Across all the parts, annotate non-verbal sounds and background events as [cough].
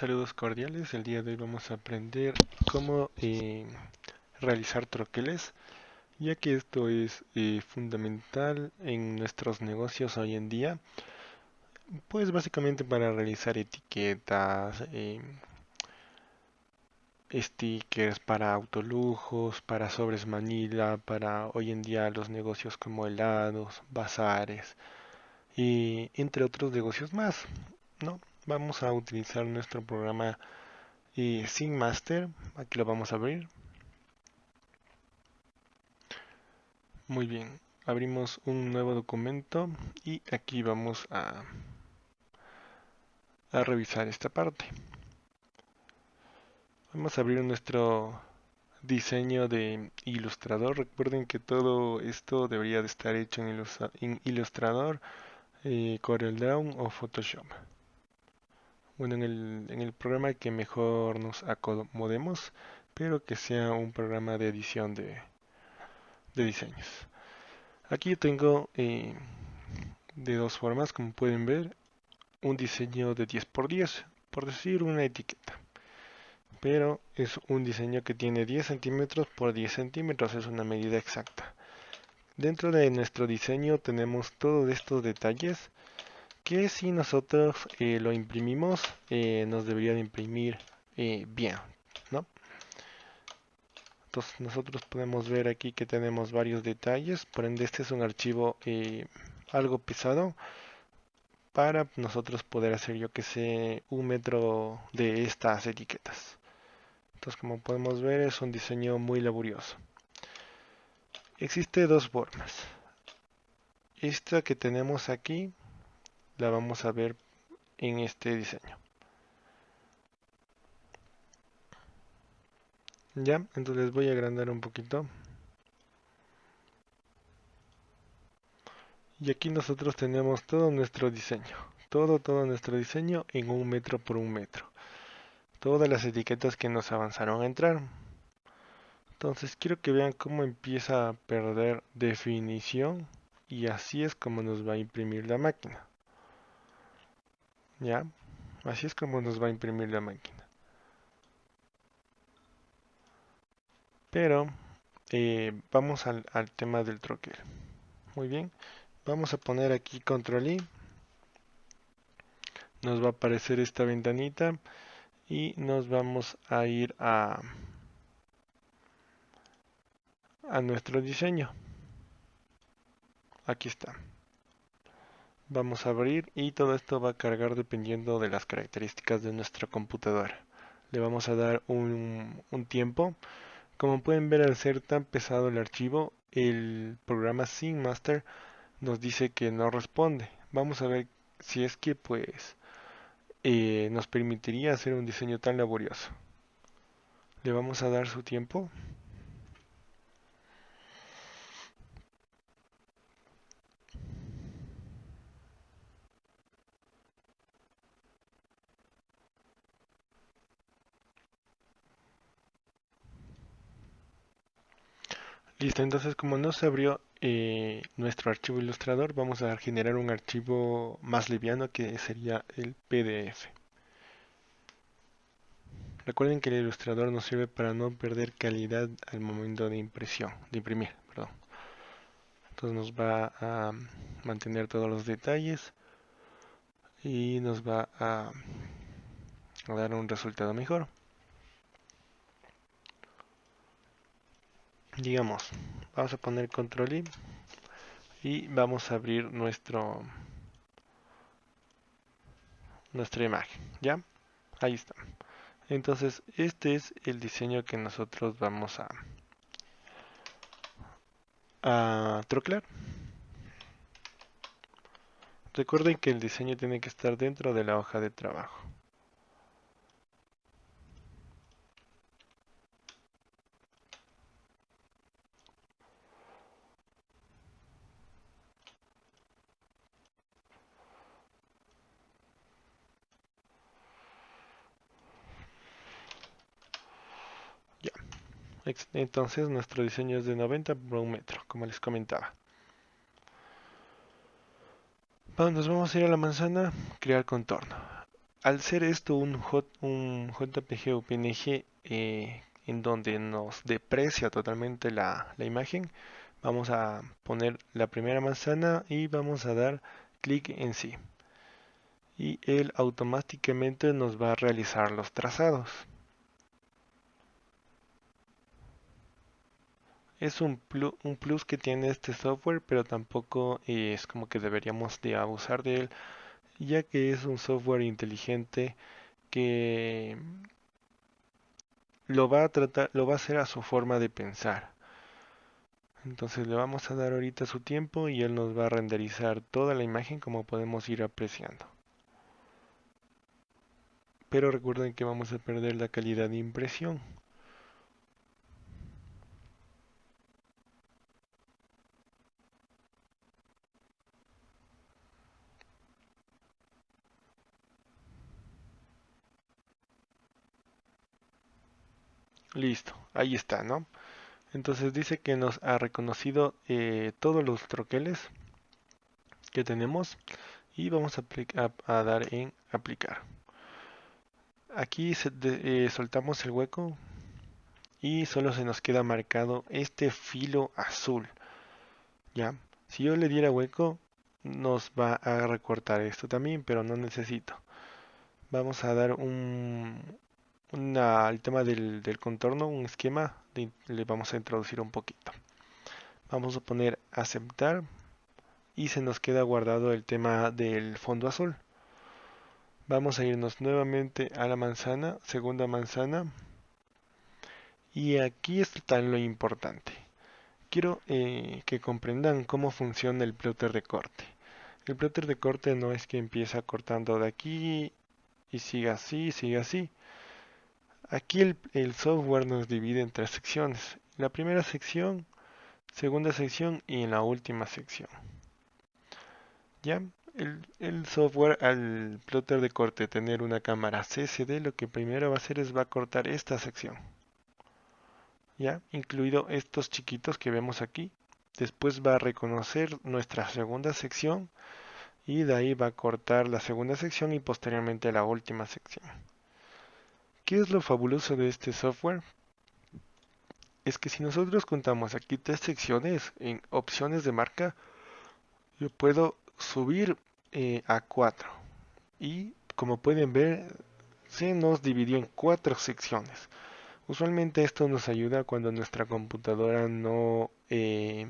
Saludos cordiales, el día de hoy vamos a aprender cómo eh, realizar troqueles, ya que esto es eh, fundamental en nuestros negocios hoy en día, pues básicamente para realizar etiquetas, eh, stickers para autolujos, para sobres manila, para hoy en día los negocios como helados, bazares y entre otros negocios más, ¿no? Vamos a utilizar nuestro programa y eh, Master. Aquí lo vamos a abrir. Muy bien, abrimos un nuevo documento y aquí vamos a, revisar esta parte. Vamos a abrir nuestro diseño de ilustrador. Recuerden que todo esto debería de estar hecho en, ilustrador, eh, CorelDRAW o Photoshop bueno, en el, en el programa que mejor nos acomodemos, pero que sea un programa de edición de, de diseños. Aquí tengo eh, de dos formas, como pueden ver, un diseño de 10x10, por decir una etiqueta. Pero es un diseño que tiene 10 centímetros por 10 centímetros, es una medida exacta. Dentro de nuestro diseño tenemos todos estos detalles que si nosotros eh, lo imprimimos eh, nos debería de imprimir eh, bien ¿no? entonces nosotros podemos ver aquí que tenemos varios detalles. Por ende este es un archivo algo pesado para nosotros poder hacer yo que sé un metro de estas etiquetas. Entonces como podemos ver es un diseño muy laborioso. Existe dos formas. Esta que tenemos aquí la vamos a ver en este diseño. Ya, entonces voy a agrandar un poquito. Y aquí nosotros tenemos todo nuestro diseño. Todo, todo nuestro diseño en un metro por un metro. Todas las etiquetas que nos avanzaron a entrar. Entonces quiero que vean cómo empieza a perder definición. Y así es como nos va a imprimir la máquina. ¿Ya? Así es como nos va a imprimir la máquina. Pero eh, vamos al, tema del troquel. Muy bien. Vamos a poner aquí control I. Nos va a aparecer esta ventanita. Y nos vamos a ir a, a nuestro diseño. Aquí está vamos a abrir y todo esto va a cargar dependiendo de las características de nuestra computadora. Le vamos a dar un, tiempo. Como pueden ver al ser tan pesado el archivo el programa Master nos dice que no responde. Vamos a ver si es que pues eh, nos permitiría hacer un diseño tan laborioso. Le vamos a dar su tiempo Listo, entonces como no se abrió eh, nuestro archivo ilustrador, vamos a generar un archivo más liviano que sería el PDF. Recuerden que el ilustrador nos sirve para no perder calidad al momento de impresión, de imprimir. Entonces nos va a mantener todos los detalles y nos va a dar un resultado mejor. Digamos vamos a poner control I y vamos a abrir nuestro nuestra imagen ya ahí está. Entonces este es el diseño que nosotros vamos a a trocear recuerden que el diseño tiene que estar dentro de la hoja de trabajo Entonces nuestro diseño es de 90 por un metro, como les comentaba. nos vamos a ir a la manzana, crear contorno. al ser esto un, un JPG o PNG eh, en donde nos deprecia totalmente la imagen, vamos a poner la primera manzana y vamos a dar clic en sí y él automáticamente nos va a realizar los trazados es un, plus que tiene este software pero tampoco es como que deberíamos de abusar de él ya que es un software inteligente que lo va a tratar lo va a hacer a su forma de pensar entonces le vamos a dar ahorita su tiempo y él nos va a renderizar toda la imagen como podemos ir apreciando. Pero recuerden que vamos a perder la calidad de impresión. Listo, ahí está, ¿no? Entonces dice que nos ha reconocido eh, todos los troqueles que tenemos y vamos a, dar en aplicar. Aquí eh, soltamos el hueco y solo se nos queda marcado este filo azul. ¿Ya? Si yo le diera hueco, nos va a recortar esto también, pero no necesito. Vamos a dar un, al tema del, contorno, un esquema, le vamos a introducir un poquito. Vamos a poner aceptar y se nos queda guardado el tema del fondo azul. Vamos a irnos nuevamente a la manzana, segunda manzana. Y aquí está lo importante. Quiero eh, que comprendan cómo funciona el plotter de corte. El plotter de corte no es que empieza cortando de aquí y siga así, sigue así Aquí el, software nos divide en tres secciones. La primera sección, segunda sección y en la última sección. ¿Ya? El, software al plotter de corte tener una cámara CCD lo que primero va a hacer es va a cortar esta sección. ¿Ya? Incluido estos chiquitos que vemos aquí. Después va a reconocer nuestra segunda sección y de ahí va a cortar la segunda sección y posteriormente la última sección. ¿Qué es lo fabuloso de este software? Es que si nosotros contamos aquí tres secciones en opciones de marca, yo puedo subir eh, a cuatro. Y como pueden ver, se nos dividió en cuatro secciones. Usualmente esto nos ayuda cuando nuestra computadora no eh,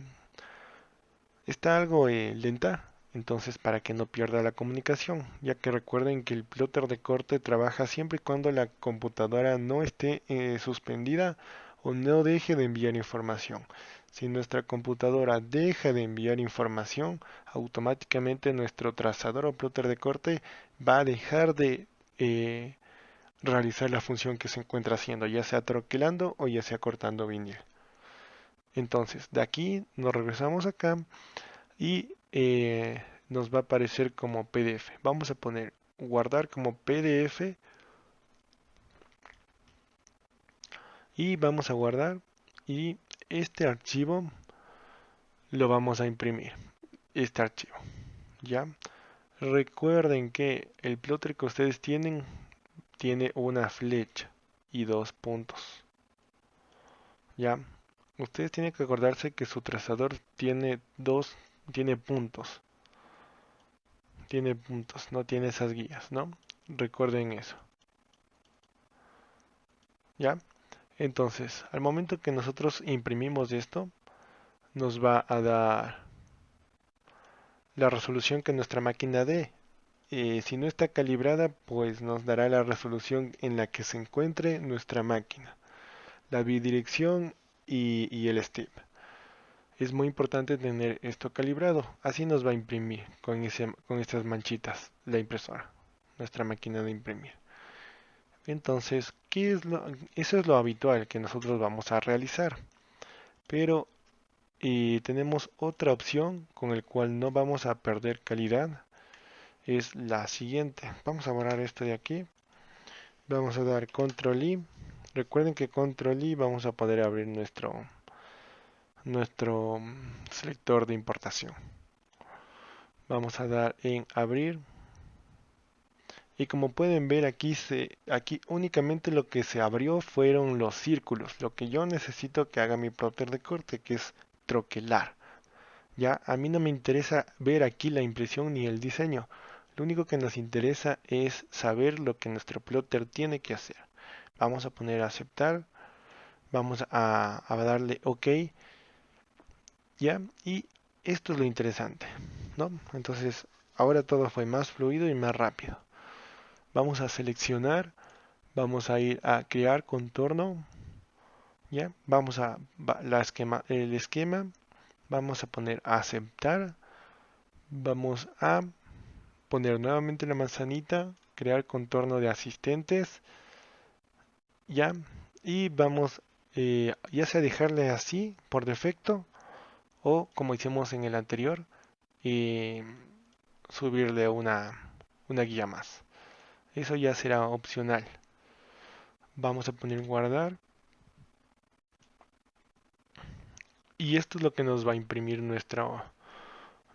está algo eh, lenta entonces para que no pierda la comunicación, ya que recuerden que el plotter de corte trabaja siempre y cuando la computadora no esté eh, suspendida o no deje de enviar información. Si nuestra computadora deja de enviar información, automáticamente nuestro trazador o plotter de corte va a dejar de eh, realizar la función que se encuentra haciendo, ya sea troquelando o ya sea cortando vinil. Entonces, de aquí nos regresamos acá y eh, nos va a aparecer como PDF. Vamos a poner guardar como PDF y vamos a guardar. Y este archivo lo vamos a imprimir. Este archivo. Ya recuerden que el plotter que ustedes tienen tiene una flecha y dos puntos. Ya ustedes tienen que acordarse que su trazador tiene dos tiene puntos. Tiene puntos, no tiene esas guías, ¿no? Recuerden eso. ¿Ya? Entonces, al momento que nosotros imprimimos esto, nos va a dar la resolución que nuestra máquina dé. Eh, si no está calibrada, pues nos dará la resolución en la que se encuentre nuestra máquina, la bidirección y, y el step es muy importante tener esto calibrado. Así nos va a imprimir con, estas manchitas la impresora, nuestra máquina de imprimir. Entonces, ¿qué es eso es lo habitual que nosotros vamos a realizar. Pero y tenemos otra opción con el cual no vamos a perder calidad. Es la siguiente. Vamos a borrar esto de aquí. Vamos a dar control I. Recuerden que control I vamos a poder abrir nuestro nuestro selector de importación. Vamos a dar en abrir. Y como pueden ver aquí se aquí únicamente lo que se abrió fueron los círculos. Lo que yo necesito que haga mi plotter de corte que es troquelar. Ya a mí no me interesa ver aquí la impresión ni el diseño. Lo único que nos interesa es saber lo que nuestro plotter tiene que hacer. Vamos a poner aceptar. Vamos a, a darle ok ya y esto es lo interesante no entonces ahora todo fue más fluido y más rápido. Vamos a seleccionar vamos a ir a crear contorno ya vamos a la esquema el esquema vamos a poner aceptar vamos a poner nuevamente la manzanita crear contorno de asistentes ya y vamos eh, ya sea dejarle así por defecto o como hicimos en el anterior eh, subirle una, una guía más. Eso ya será opcional. Vamos a poner guardar. Y esto es lo que nos va a imprimir nuestra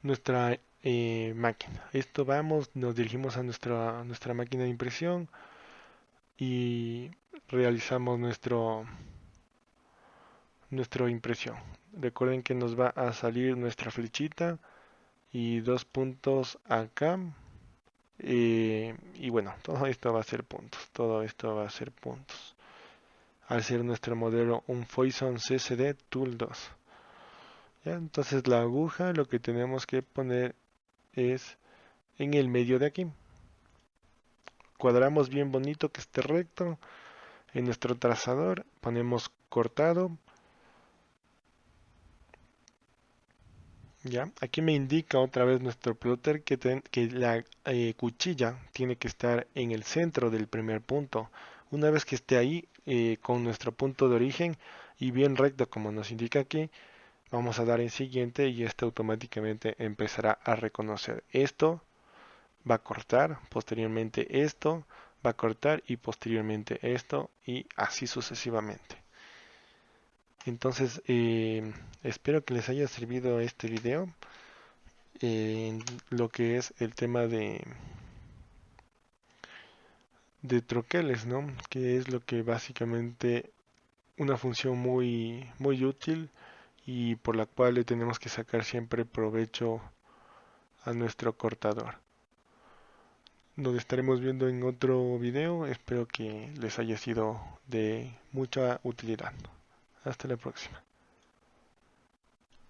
nuestra eh, máquina. Esto vamos nos dirigimos a nuestra nuestra máquina de impresión y realizamos nuestro nuestra impresión. Recuerden que nos va a salir nuestra flechita y dos puntos acá. Eh, y bueno [laughs] todo esto va a ser puntos todo esto va a ser puntos. Al ser nuestro modelo un Foison CCD Tool 2 entonces la aguja lo que tenemos que poner es en el medio de aquí. Cuadramos bien bonito que esté recto. En nuestro trazador ponemos cortado ya aquí me indica otra vez nuestro plotter que, la eh, cuchilla tiene que estar en el centro del primer punto. Una vez que esté ahí eh, con nuestro punto de origen y bien recto como nos indica aquí vamos a dar en siguiente y este automáticamente empezará a reconocer. Esto va a cortar posteriormente esto va a cortar y posteriormente esto y así sucesivamente entonces eh, espero que les haya servido este video en lo que es el tema de de troqueles no que es lo que básicamente una función muy muy útil y por la cual le tenemos que sacar siempre provecho a nuestro cortador nos estaremos viendo en otro video. Espero que les haya sido de mucha utilidad. Hasta la próxima.